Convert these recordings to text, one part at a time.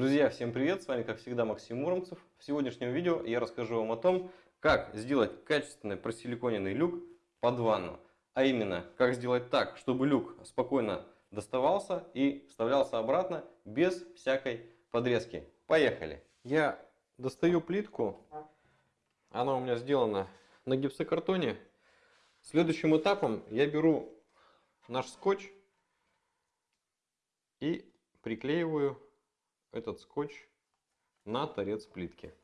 Друзья, всем привет! С вами, как всегда, Максим Муромцев. В сегодняшнем видео я расскажу вам о том, как сделать качественный просиликоненный люк под ванну. А именно, как сделать так, чтобы люк спокойно доставался и вставлялся обратно без всякой подрезки. Поехали! Я достаю плитку. Она у меня сделана на гипсокартоне. Следующим этапом я беру наш скотч и приклеиваю этот скотч на торец плитки.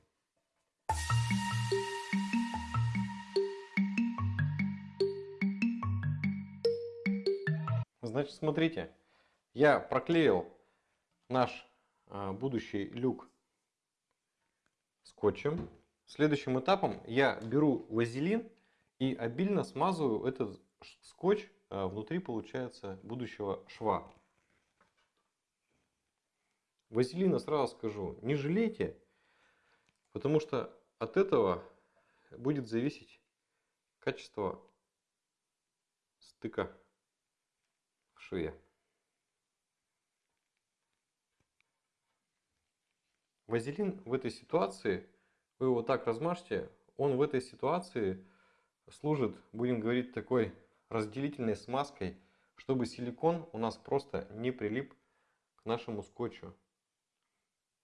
Значит, смотрите, я проклеил наш а, будущий люк скотчем. Следующим этапом я беру вазелин и обильно смазываю этот скотч а, внутри, получается, будущего шва. Вазелина, сразу скажу, не жалейте, потому что от этого будет зависеть качество стыка в шве. Вазелин в этой ситуации, вы его так размажьте, он в этой ситуации служит, будем говорить, такой разделительной смазкой, чтобы силикон у нас просто не прилип к нашему скотчу.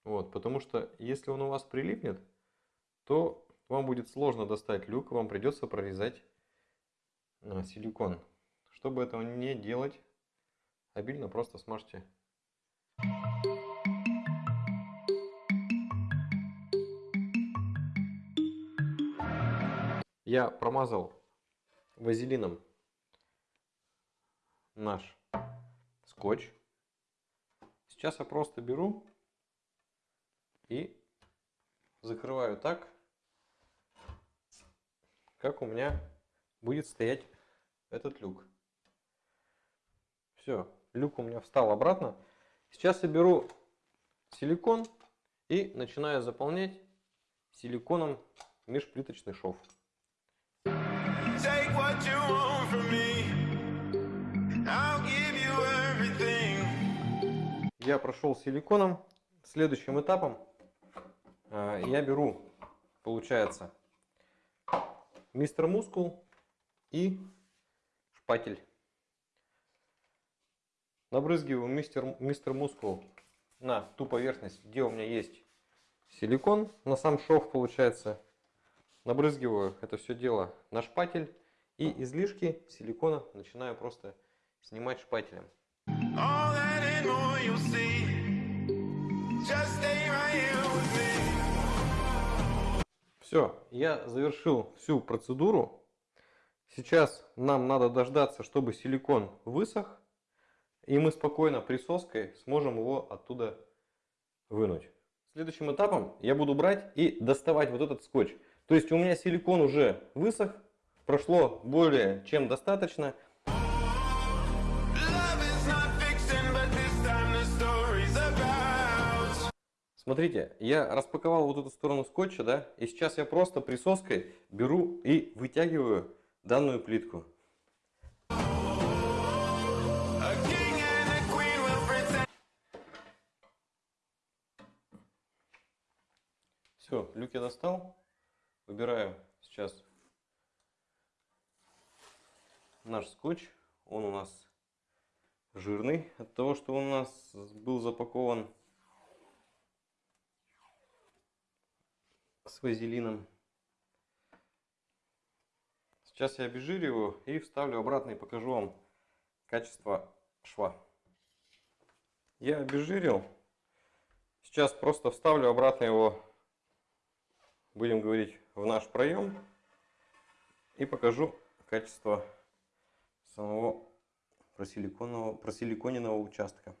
Вот, потому что если он у вас прилипнет, то вам будет сложно достать люк, вам придется прорезать силикон. Чтобы этого не делать, обильно просто смажьте. Я промазал вазелином наш скотч. Сейчас я просто беру и закрываю так, как у меня будет стоять этот люк. Все, люк у меня встал обратно. Сейчас я беру силикон и начинаю заполнять силиконом межплиточный шов. Я прошел силиконом. Следующим этапом я беру, получается, мистер мускул и шпатель. Набрызгиваю мистер, мистер мускул на ту поверхность, где у меня есть силикон, на сам шов получается. Набрызгиваю это все дело на шпатель и излишки силикона начинаю просто снимать шпателем. Все, я завершил всю процедуру. Сейчас нам надо дождаться, чтобы силикон высох. И мы спокойно присоской сможем его оттуда вынуть. Следующим этапом я буду брать и доставать вот этот скотч. То есть у меня силикон уже высох, прошло более чем достаточно. Смотрите, я распаковал вот эту сторону скотча, да, и сейчас я просто присоской беру и вытягиваю данную плитку. Все, люк я достал. Выбираю сейчас наш скотч. Он у нас жирный от того, что у нас был запакован с вазелином. Сейчас я обезжириваю и вставлю обратно и покажу вам качество шва. Я обезжирил. Сейчас просто вставлю обратно его, будем говорить, в наш проем. И покажу качество самого просиликоненного, участка.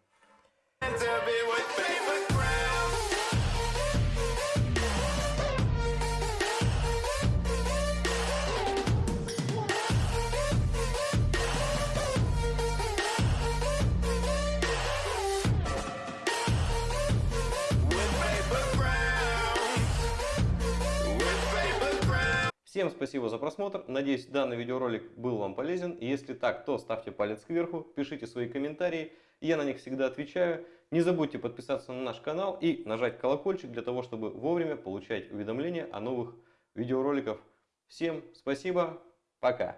Всем спасибо за просмотр, надеюсь данный видеоролик был вам полезен. Если так, то ставьте палец кверху, пишите свои комментарии, я на них всегда отвечаю. Не забудьте подписаться на наш канал и нажать колокольчик для того, чтобы вовремя получать уведомления о новых видеороликах. Всем спасибо, пока!